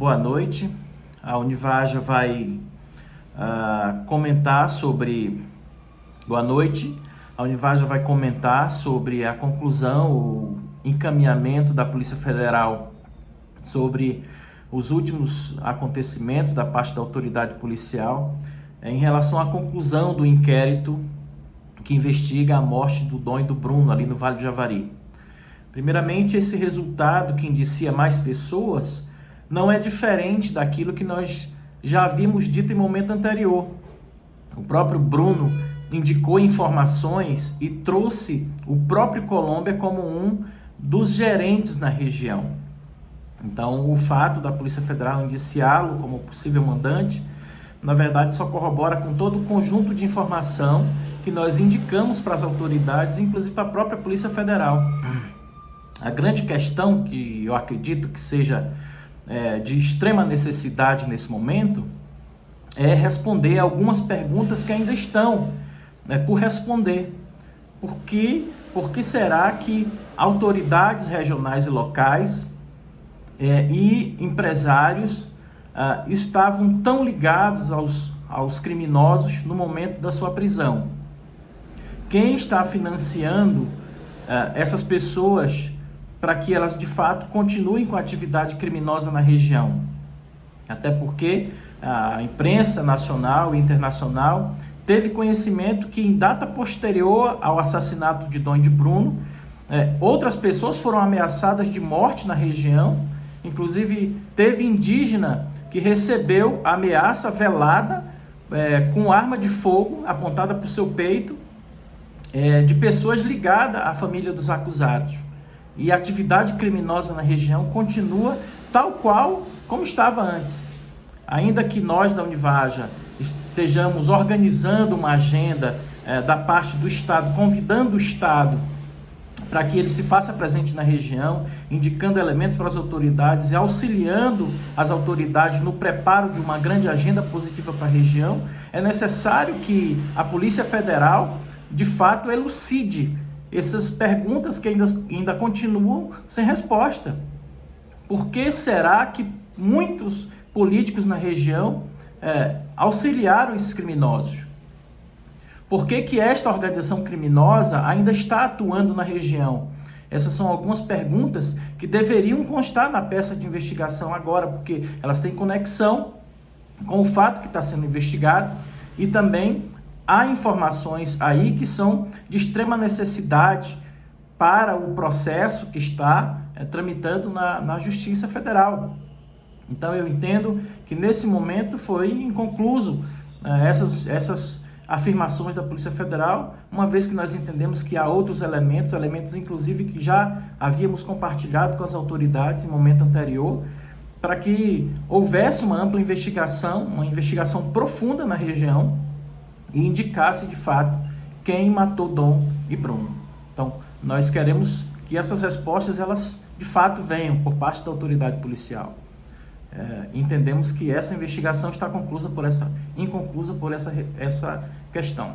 boa noite. A Univaja vai uh, comentar sobre... Boa noite. A Univaja vai comentar sobre a conclusão, o encaminhamento da Polícia Federal sobre os últimos acontecimentos da parte da autoridade policial em relação à conclusão do inquérito que investiga a morte do Dom e do Bruno ali no Vale do Javari. Primeiramente, esse resultado que indicia mais pessoas não é diferente daquilo que nós já havíamos dito em momento anterior. O próprio Bruno indicou informações e trouxe o próprio Colômbia como um dos gerentes na região. Então, o fato da Polícia Federal indiciá-lo como possível mandante, na verdade, só corrobora com todo o conjunto de informação que nós indicamos para as autoridades, inclusive para a própria Polícia Federal. A grande questão, que eu acredito que seja é, de extrema necessidade nesse momento, é responder algumas perguntas que ainda estão né, por responder. Por que, por que será que autoridades regionais e locais é, e empresários ah, estavam tão ligados aos, aos criminosos no momento da sua prisão? Quem está financiando ah, essas pessoas para que elas de fato continuem com a atividade criminosa na região? Até porque a imprensa nacional e internacional teve conhecimento que em data posterior ao assassinato de Dom de Bruno, é, outras pessoas foram ameaçadas de morte na região, inclusive teve indígena que recebeu ameaça velada é, com arma de fogo apontada para o seu peito é, de pessoas ligadas à família dos acusados. E a atividade criminosa na região continua tal qual como estava antes. Ainda que nós da Univaja estejamos organizando uma agenda é, da parte do Estado, convidando o Estado para que ele se faça presente na região, indicando elementos para as autoridades e auxiliando as autoridades no preparo de uma grande agenda positiva para a região, é necessário que a Polícia Federal, de fato, elucide essas perguntas que ainda, ainda continuam sem resposta. Por que será que muitos políticos na região é, auxiliaram esses criminosos? Por que, que esta organização criminosa ainda está atuando na região? Essas são algumas perguntas que deveriam constar na peça de investigação agora, porque elas têm conexão com o fato que está sendo investigado e também há informações aí que são de extrema necessidade para o processo que está é, tramitando na, na Justiça Federal. Então eu entendo que nesse momento foi inconcluso né, essas, essas afirmações da Polícia Federal, uma vez que nós entendemos que há outros elementos, elementos inclusive que já havíamos compartilhado com as autoridades em momento anterior, para que houvesse uma ampla investigação, uma investigação profunda na região e indicasse de fato quem matou Dom e Bruno. Então, nós queremos que essas respostas elas de fato venham por parte da autoridade policial é, entendemos que essa investigação está conclusa por essa, inconclusa por essa, essa questão.